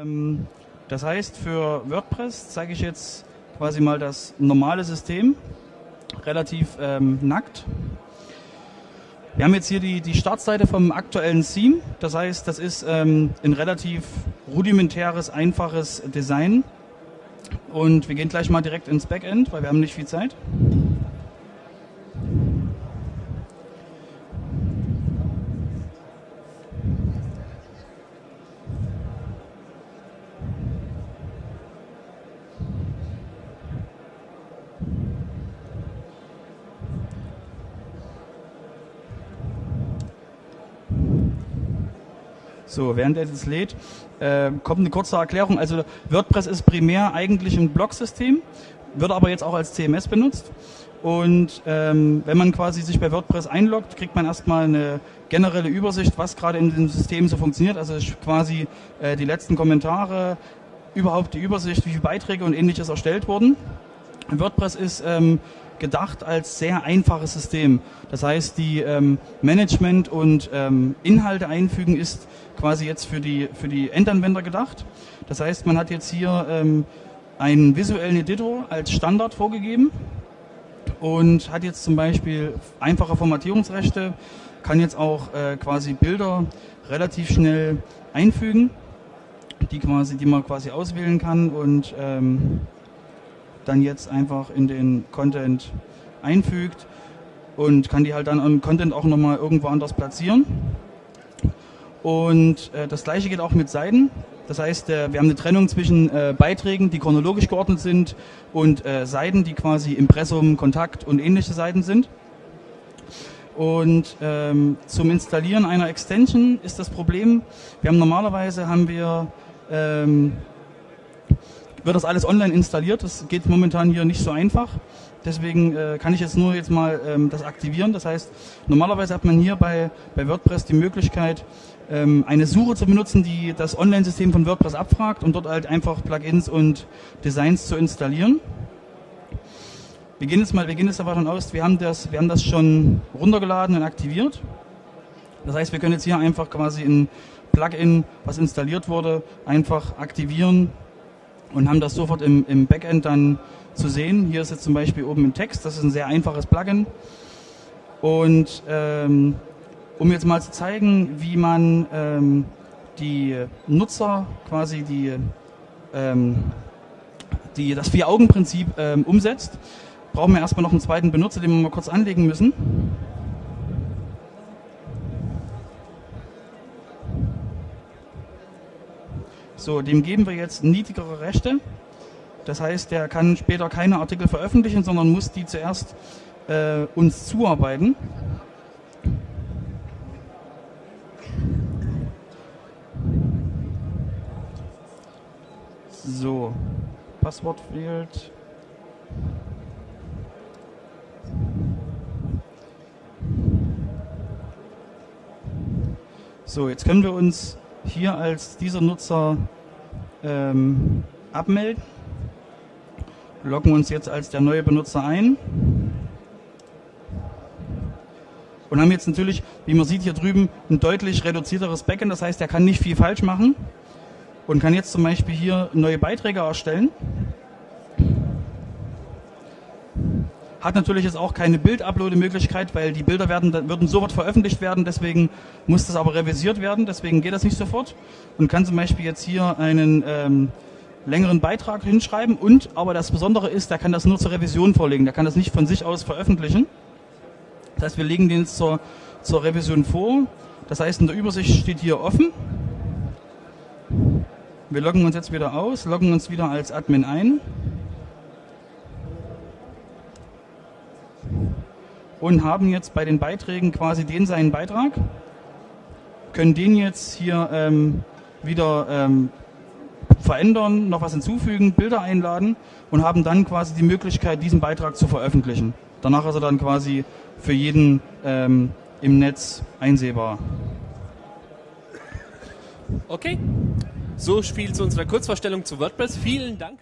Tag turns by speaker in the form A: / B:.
A: Ähm, das heißt, für WordPress zeige ich jetzt quasi mal das normale System, relativ ähm, nackt. Wir haben jetzt hier die, die Startseite vom aktuellen Theme. Das heißt, das ist ähm, ein relativ rudimentäres, einfaches Design. Und wir gehen gleich mal direkt ins Backend, weil wir haben nicht viel Zeit. So, während er das lädt, äh, kommt eine kurze Erklärung. Also WordPress ist primär eigentlich ein Blog-System, wird aber jetzt auch als CMS benutzt. Und ähm, wenn man quasi sich bei WordPress einloggt, kriegt man erstmal eine generelle Übersicht, was gerade in dem System so funktioniert. Also quasi äh, die letzten Kommentare, überhaupt die Übersicht, wie viele Beiträge und ähnliches erstellt wurden. WordPress ist ähm, gedacht als sehr einfaches System. Das heißt, die ähm, Management und ähm, Inhalte einfügen ist quasi jetzt für die, für die Endanwender gedacht. Das heißt, man hat jetzt hier ähm, einen visuellen Editor als Standard vorgegeben und hat jetzt zum Beispiel einfache Formatierungsrechte, kann jetzt auch äh, quasi Bilder relativ schnell einfügen, die quasi, die man quasi auswählen kann und ähm, dann jetzt einfach in den Content einfügt und kann die halt dann im Content auch nochmal irgendwo anders platzieren. Und äh, das gleiche geht auch mit Seiten. Das heißt, äh, wir haben eine Trennung zwischen äh, Beiträgen, die chronologisch geordnet sind, und äh, Seiten, die quasi Impressum, Kontakt und ähnliche Seiten sind. Und ähm, zum Installieren einer Extension ist das Problem, wir haben normalerweise haben wir ähm, wird das alles online installiert. Das geht momentan hier nicht so einfach. Deswegen äh, kann ich jetzt nur jetzt mal ähm, das aktivieren. Das heißt, normalerweise hat man hier bei, bei WordPress die Möglichkeit, ähm, eine Suche zu benutzen, die das Online-System von WordPress abfragt und dort halt einfach Plugins und Designs zu installieren. Wir gehen jetzt mal, wir gehen jetzt davon aus, wir haben das, wir haben das schon runtergeladen und aktiviert. Das heißt, wir können jetzt hier einfach quasi ein Plugin, was installiert wurde, einfach aktivieren und haben das sofort im, im Backend dann zu sehen. Hier ist jetzt zum Beispiel oben ein Text, das ist ein sehr einfaches Plugin. Und ähm, um jetzt mal zu zeigen, wie man ähm, die Nutzer quasi die, ähm, die das Vier-Augen-Prinzip ähm, umsetzt, brauchen wir erstmal noch einen zweiten Benutzer, den wir mal kurz anlegen müssen. So, dem geben wir jetzt niedrigere Rechte. Das heißt, der kann später keine Artikel veröffentlichen, sondern muss die zuerst äh, uns zuarbeiten. So, Passwort fehlt. So, jetzt können wir uns hier als dieser Nutzer ähm, abmelden. Loggen uns jetzt als der neue Benutzer ein. Und haben jetzt natürlich, wie man sieht hier drüben, ein deutlich reduzierteres Backend. Das heißt, er kann nicht viel falsch machen und kann jetzt zum Beispiel hier neue Beiträge erstellen. Hat natürlich jetzt auch keine Bild-Upload-Möglichkeit, weil die Bilder werden, würden sofort veröffentlicht werden, deswegen muss das aber revisiert werden, deswegen geht das nicht sofort. Und kann zum Beispiel jetzt hier einen ähm, längeren Beitrag hinschreiben und, aber das Besondere ist, der kann das nur zur Revision vorlegen, der kann das nicht von sich aus veröffentlichen. Das heißt, wir legen den jetzt zur, zur Revision vor. Das heißt, in der Übersicht steht hier offen. Wir loggen uns jetzt wieder aus, loggen uns wieder als Admin ein. Und haben jetzt bei den Beiträgen quasi den seinen Beitrag, können den jetzt hier ähm, wieder ähm, verändern, noch was hinzufügen, Bilder einladen und haben dann quasi die Möglichkeit, diesen Beitrag zu veröffentlichen. Danach ist er dann quasi für jeden ähm, im Netz einsehbar.
B: Okay, so viel zu unserer Kurzvorstellung zu WordPress. Vielen Dank.